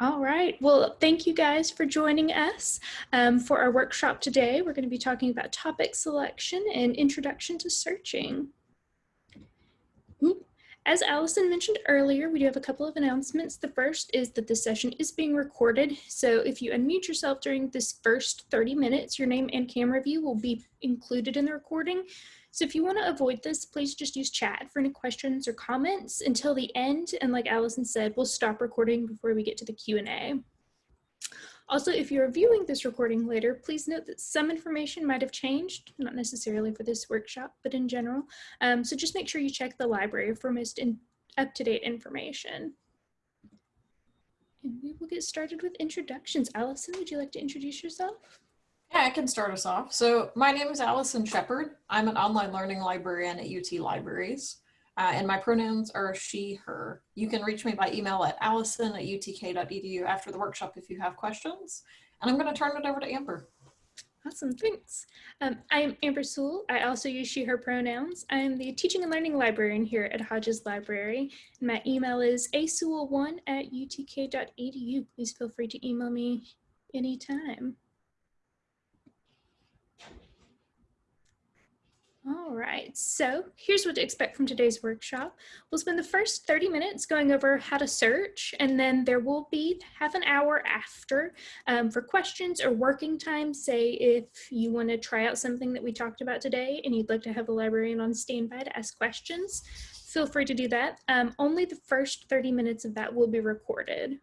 All right. Well, thank you guys for joining us um, for our workshop today. We're going to be talking about topic selection and introduction to searching. As Allison mentioned earlier, we do have a couple of announcements. The first is that this session is being recorded. So if you unmute yourself during this first 30 minutes, your name and camera view will be included in the recording. So if you want to avoid this, please just use chat for any questions or comments until the end. And like Allison said, we'll stop recording before we get to the Q&A. Also, if you're viewing this recording later, please note that some information might have changed, not necessarily for this workshop, but in general. Um, so just make sure you check the library for most up-to-date information. And we will get started with introductions. Allison, would you like to introduce yourself? Yeah, I can start us off. So my name is Allison Shepard. I'm an online learning librarian at UT Libraries, uh, and my pronouns are she, her. You can reach me by email at allison at utk.edu after the workshop if you have questions. And I'm going to turn it over to Amber. Awesome, thanks. Um, I'm Amber Sewell. I also use she, her pronouns. I'm the teaching and learning librarian here at Hodges Library. And my email is asewell1 at utk.edu. Please feel free to email me anytime. All right, so here's what to expect from today's workshop. We'll spend the first 30 minutes going over how to search, and then there will be half an hour after um, for questions or working time. Say if you want to try out something that we talked about today and you'd like to have a librarian on standby to ask questions, feel free to do that. Um, only the first 30 minutes of that will be recorded.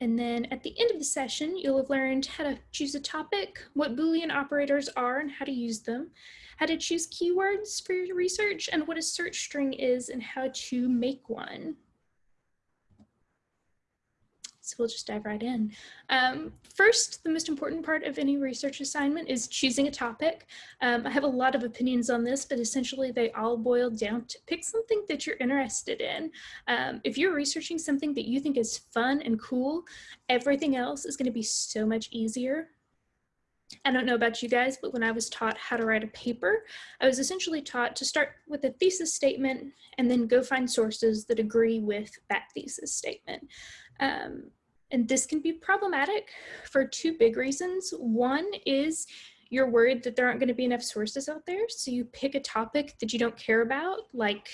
And then at the end of the session, you'll have learned how to choose a topic, what Boolean operators are and how to use them, how to choose keywords for your research, and what a search string is and how to make one. So we'll just dive right in. Um, first, the most important part of any research assignment is choosing a topic. Um, I have a lot of opinions on this, but essentially they all boil down to pick something that you're interested in. Um, if you're researching something that you think is fun and cool, everything else is gonna be so much easier. I don't know about you guys, but when I was taught how to write a paper, I was essentially taught to start with a thesis statement and then go find sources that agree with that thesis statement. Um, and this can be problematic for two big reasons. One is you're worried that there aren't going to be enough sources out there. So you pick a topic that you don't care about, like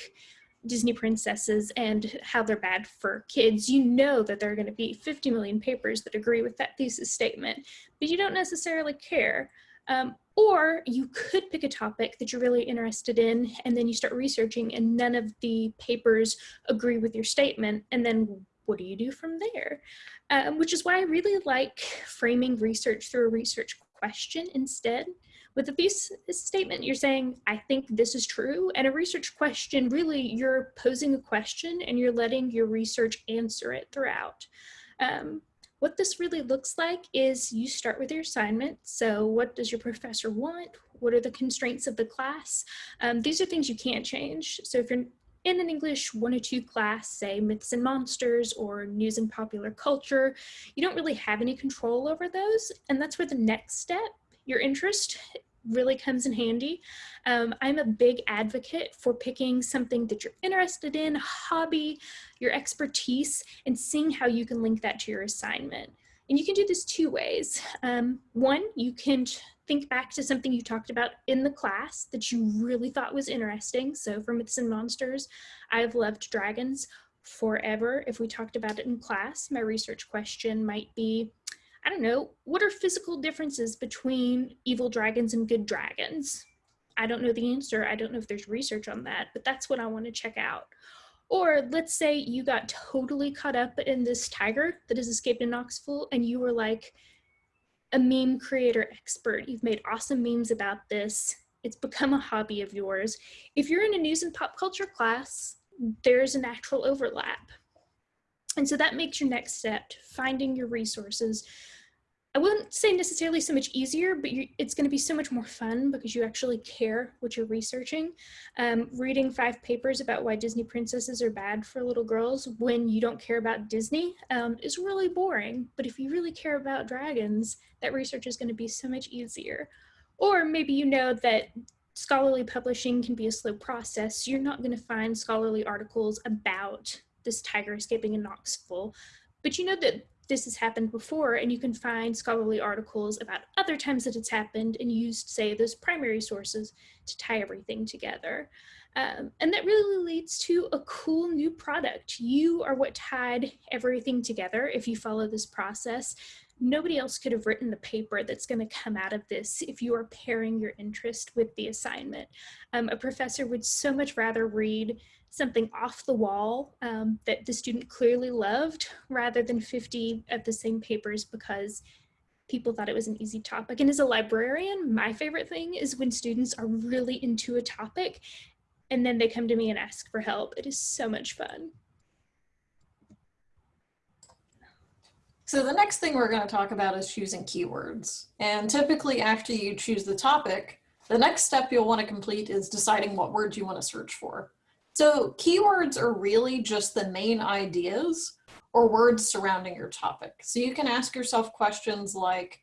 Disney princesses and how they're bad for kids. You know that there are going to be 50 million papers that agree with that thesis statement, but you don't necessarily care. Um, or you could pick a topic that you're really interested in and then you start researching and none of the papers agree with your statement. And then what do you do from there? Um, which is why I really like framing research through a research question instead. With a thesis statement, you're saying, I think this is true. And a research question, really, you're posing a question and you're letting your research answer it throughout. Um, what this really looks like is you start with your assignment. So what does your professor want? What are the constraints of the class? Um, these are things you can't change. So if you're in an English 102 class, say myths and monsters or news and popular culture, you don't really have any control over those. And that's where the next step, your interest, really comes in handy. Um, I'm a big advocate for picking something that you're interested in, hobby, your expertise, and seeing how you can link that to your assignment. And you can do this two ways. Um, one, you can think back to something you talked about in the class that you really thought was interesting. So for Myths and Monsters, I've loved dragons forever. If we talked about it in class, my research question might be, I don't know, what are physical differences between evil dragons and good dragons? I don't know the answer. I don't know if there's research on that, but that's what I want to check out. Or let's say you got totally caught up in this tiger that has escaped in Knoxville and you were like a meme creator expert. You've made awesome memes about this. It's become a hobby of yours. If you're in a news and pop culture class, there's a natural overlap. And so that makes your next step, finding your resources, I wouldn't say necessarily so much easier, but it's going to be so much more fun because you actually care what you're researching. Um, reading five papers about why Disney princesses are bad for little girls when you don't care about Disney um, is really boring. But if you really care about dragons, that research is going to be so much easier. Or maybe you know that scholarly publishing can be a slow process. You're not going to find scholarly articles about this tiger escaping in Knoxville, but you know that this has happened before and you can find scholarly articles about other times that it's happened and used, say, those primary sources to tie everything together. Um, and that really leads to a cool new product. You are what tied everything together if you follow this process. Nobody else could have written the paper that's going to come out of this if you are pairing your interest with the assignment. Um, a professor would so much rather read something off the wall um, that the student clearly loved rather than 50 of the same papers because people thought it was an easy topic. And as a librarian, my favorite thing is when students are really into a topic and then they come to me and ask for help. It is so much fun. So the next thing we're going to talk about is choosing keywords. And typically after you choose the topic, the next step you'll want to complete is deciding what words you want to search for. So keywords are really just the main ideas or words surrounding your topic. So you can ask yourself questions like,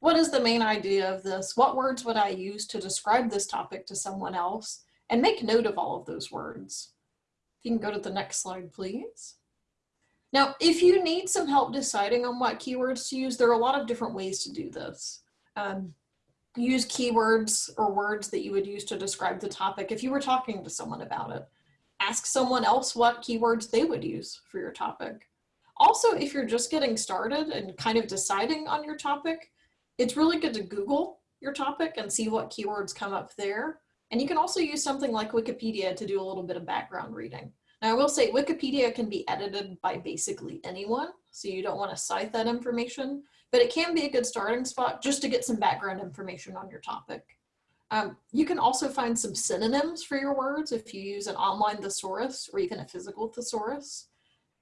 what is the main idea of this? What words would I use to describe this topic to someone else? And make note of all of those words. You can go to the next slide, please. Now, if you need some help deciding on what keywords to use, there are a lot of different ways to do this. Um, use keywords or words that you would use to describe the topic if you were talking to someone about it ask someone else what keywords they would use for your topic. Also, if you're just getting started and kind of deciding on your topic, it's really good to Google your topic and see what keywords come up there. And you can also use something like Wikipedia to do a little bit of background reading. Now I will say Wikipedia can be edited by basically anyone, so you don't want to cite that information, but it can be a good starting spot just to get some background information on your topic. Um, you can also find some synonyms for your words if you use an online thesaurus or even a physical thesaurus.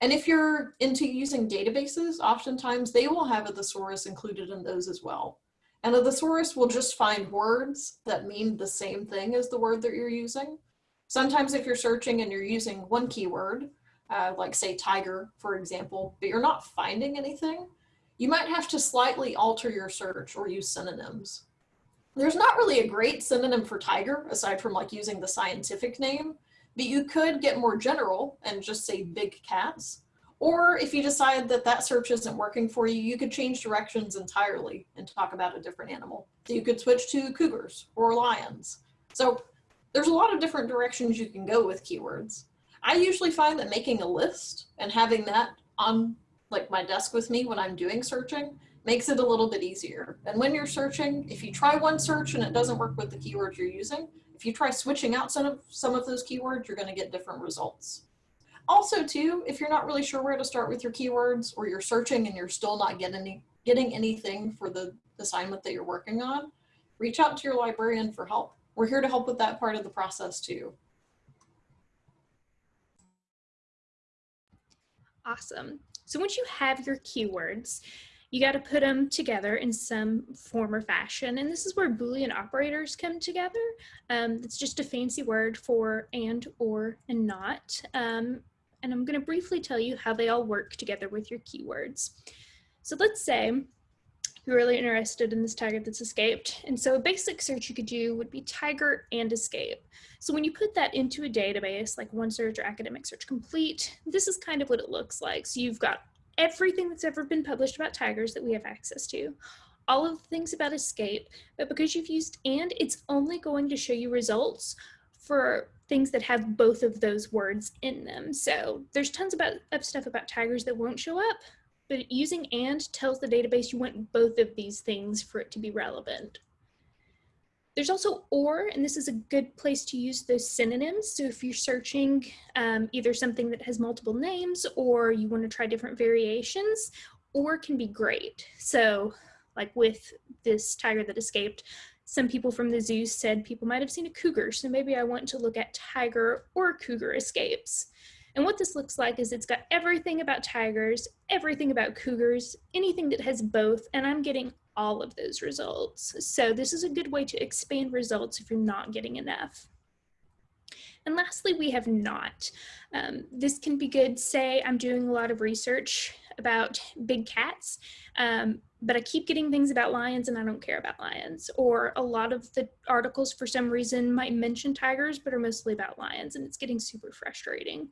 And if you're into using databases, oftentimes they will have a thesaurus included in those as well. And a thesaurus will just find words that mean the same thing as the word that you're using. Sometimes if you're searching and you're using one keyword, uh, like say tiger, for example, but you're not finding anything, you might have to slightly alter your search or use synonyms. There's not really a great synonym for tiger aside from like using the scientific name, but you could get more general and just say big cats. Or if you decide that that search isn't working for you, you could change directions entirely and talk about a different animal. So you could switch to cougars or lions. So there's a lot of different directions you can go with keywords. I usually find that making a list and having that on like my desk with me when I'm doing searching makes it a little bit easier. And when you're searching, if you try one search and it doesn't work with the keywords you're using, if you try switching out some of, some of those keywords, you're gonna get different results. Also too, if you're not really sure where to start with your keywords or you're searching and you're still not getting, any, getting anything for the assignment that you're working on, reach out to your librarian for help. We're here to help with that part of the process too. Awesome. So once you have your keywords, you got to put them together in some form or fashion. And this is where Boolean operators come together. Um, it's just a fancy word for and, or, and not. Um, and I'm going to briefly tell you how they all work together with your keywords. So let's say you're really interested in this tiger that's escaped. And so a basic search you could do would be tiger and escape. So when you put that into a database like OneSearch or Academic Search Complete, this is kind of what it looks like. So you've got everything that's ever been published about tigers that we have access to, all of the things about escape, but because you've used and, it's only going to show you results for things that have both of those words in them. So there's tons about, of stuff about tigers that won't show up, but using and tells the database you want both of these things for it to be relevant. There's also or, and this is a good place to use those synonyms. So if you're searching um, either something that has multiple names or you want to try different variations, or can be great. So like with this tiger that escaped, some people from the zoo said people might have seen a cougar. So maybe I want to look at tiger or cougar escapes. And what this looks like is it's got everything about tigers, everything about cougars, anything that has both, and I'm getting all of those results. So this is a good way to expand results if you're not getting enough. And lastly, we have not. Um, this can be good, say I'm doing a lot of research about big cats, um, but I keep getting things about lions and I don't care about lions. Or a lot of the articles for some reason might mention tigers, but are mostly about lions and it's getting super frustrating.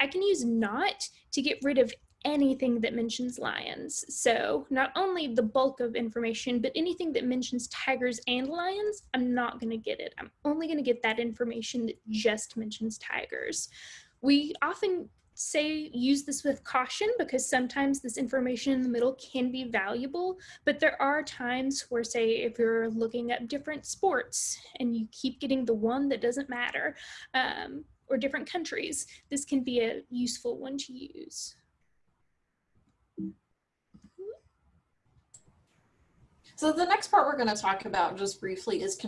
I can use not to get rid of anything that mentions lions. So not only the bulk of information, but anything that mentions tigers and lions, I'm not gonna get it. I'm only gonna get that information that just mentions tigers. We often say use this with caution because sometimes this information in the middle can be valuable, but there are times where say if you're looking at different sports and you keep getting the one that doesn't matter um, or different countries, this can be a useful one to use. So the next part we're going to talk about just briefly is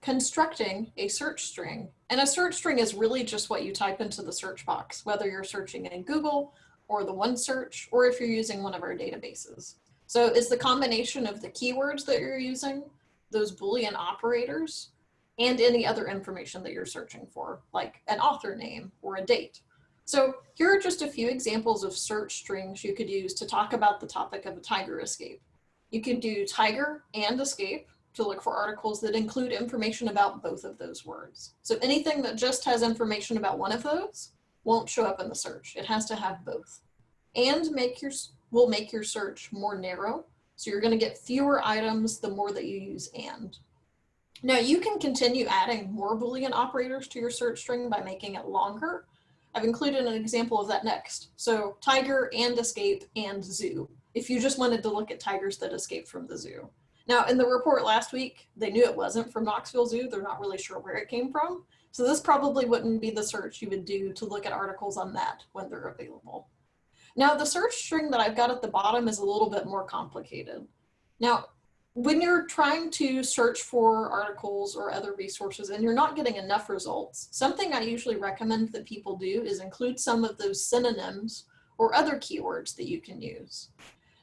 constructing a search string. And a search string is really just what you type into the search box, whether you're searching in Google or the OneSearch, or if you're using one of our databases. So it's the combination of the keywords that you're using, those Boolean operators, and any other information that you're searching for, like an author name or a date. So here are just a few examples of search strings you could use to talk about the topic of a tiger escape. You could do tiger and escape to look for articles that include information about both of those words. So anything that just has information about one of those won't show up in the search. It has to have both. And make your will make your search more narrow. So you're going to get fewer items the more that you use and. Now you can continue adding more Boolean operators to your search string by making it longer. I've included an example of that next. So tiger and escape and zoo if you just wanted to look at tigers that escaped from the zoo. Now, in the report last week, they knew it wasn't from Knoxville Zoo. They're not really sure where it came from. So this probably wouldn't be the search you would do to look at articles on that when they're available. Now, the search string that I've got at the bottom is a little bit more complicated. Now, when you're trying to search for articles or other resources and you're not getting enough results, something I usually recommend that people do is include some of those synonyms or other keywords that you can use.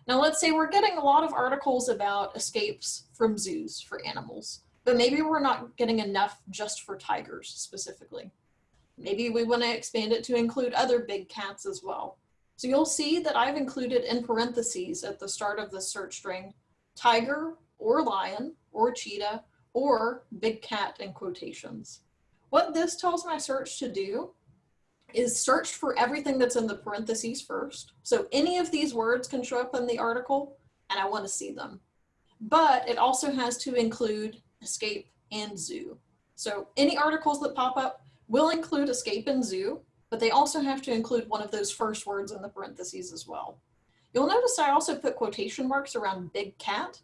Now let's say we're getting a lot of articles about escapes from zoos for animals, but maybe we're not getting enough just for tigers specifically. Maybe we want to expand it to include other big cats as well. So you'll see that I've included in parentheses at the start of the search string, tiger or lion or cheetah or big cat in quotations. What this tells my search to do is search for everything that's in the parentheses first. So any of these words can show up in the article and I want to see them. But it also has to include escape and zoo. So any articles that pop up will include escape and zoo, but they also have to include one of those first words in the parentheses as well. You'll notice I also put quotation marks around big cat,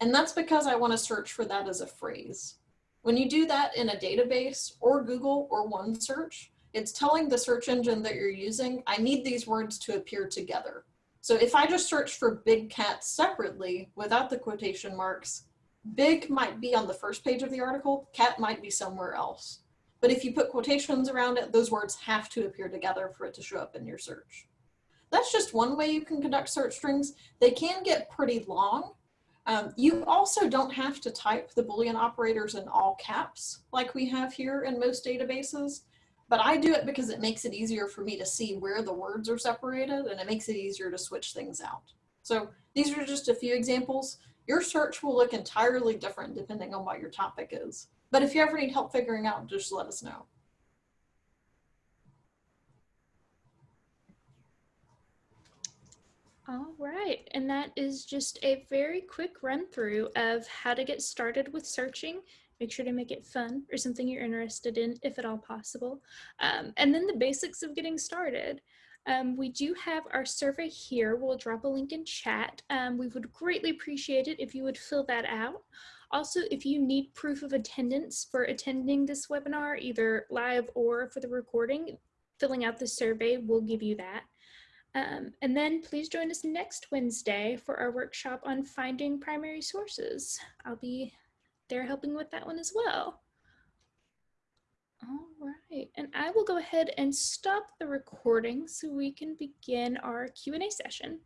and that's because I want to search for that as a phrase. When you do that in a database or Google or OneSearch, it's telling the search engine that you're using, I need these words to appear together. So if I just search for big cat separately without the quotation marks, big might be on the first page of the article, cat might be somewhere else. But if you put quotations around it, those words have to appear together for it to show up in your search. That's just one way you can conduct search strings. They can get pretty long. Um, you also don't have to type the Boolean operators in all caps like we have here in most databases. But I do it because it makes it easier for me to see where the words are separated and it makes it easier to switch things out. So these are just a few examples. Your search will look entirely different depending on what your topic is. But if you ever need help figuring out, just let us know. All right, and that is just a very quick run through of how to get started with searching Make sure to make it fun or something you're interested in, if at all possible. Um, and then the basics of getting started. Um, we do have our survey here. We'll drop a link in chat. Um, we would greatly appreciate it if you would fill that out. Also, if you need proof of attendance for attending this webinar, either live or for the recording, filling out the survey will give you that. Um, and then please join us next Wednesday for our workshop on finding primary sources. I'll be they're helping with that one as well. All right, and I will go ahead and stop the recording so we can begin our Q&A session.